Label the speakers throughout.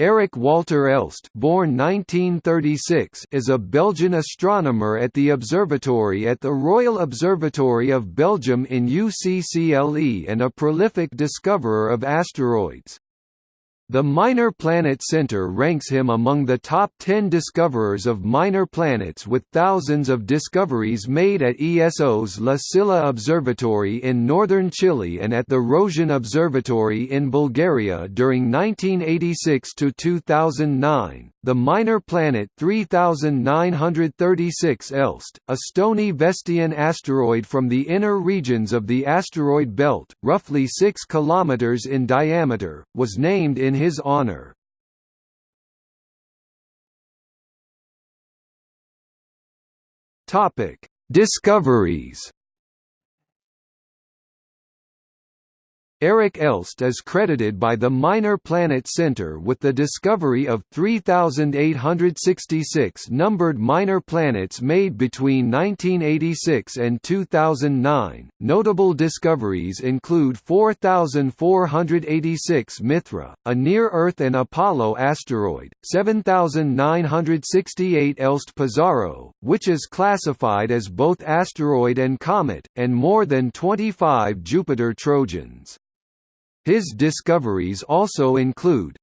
Speaker 1: Eric Walter Elst born 1936, is a Belgian astronomer at the observatory at the Royal Observatory of Belgium in UCCLE and a prolific discoverer of asteroids. The Minor Planet Center ranks him among the top 10 discoverers of minor planets with thousands of discoveries made at ESO's La Silla Observatory in northern Chile and at the Rozhen Observatory in Bulgaria during 1986 to 2009. The minor planet 3936 Elst, a stony Vestian asteroid from the inner regions of the asteroid belt, roughly 6 km in diameter, was named in his honor. Discoveries Eric Elst is credited by the Minor Planet Center with the discovery of 3,866 numbered minor planets made between 1986 and 2009. Notable discoveries include 4,486 Mithra, a near Earth and Apollo asteroid, 7,968 Elst Pizarro, which is classified as both asteroid and comet, and more than 25 Jupiter Trojans. His discoveries also include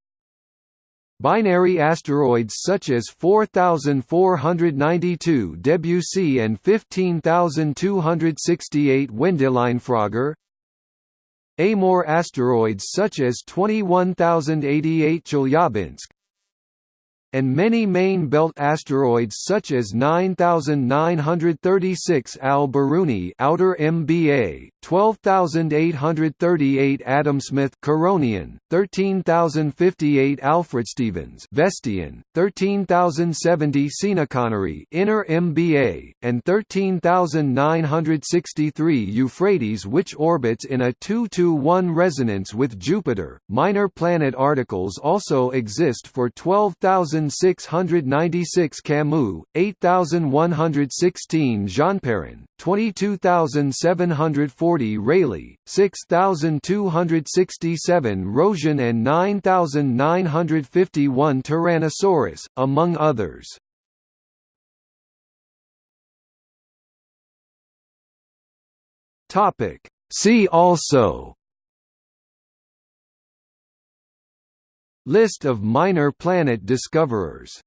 Speaker 1: Binary asteroids such as 4492 Debussy and 15268 Wendelinefroger Amor asteroids such as 21088 Chelyabinsk. And many main belt asteroids such as 9936 Al-Biruni outer MBA, 12838 Adamsmith Koronian, 13058 Alfred Stevens Vestian, 13070 Seanconnery inner MBA, and 13963 Euphrates which orbits in a 2-to-1 resonance with Jupiter. Minor planet articles also exist for 12000 8696 Camus, 8116 Jeanperrin, 22740 Rayleigh, 6267 Rozhen and 9951 Tyrannosaurus, among others. See also. List of minor planet discoverers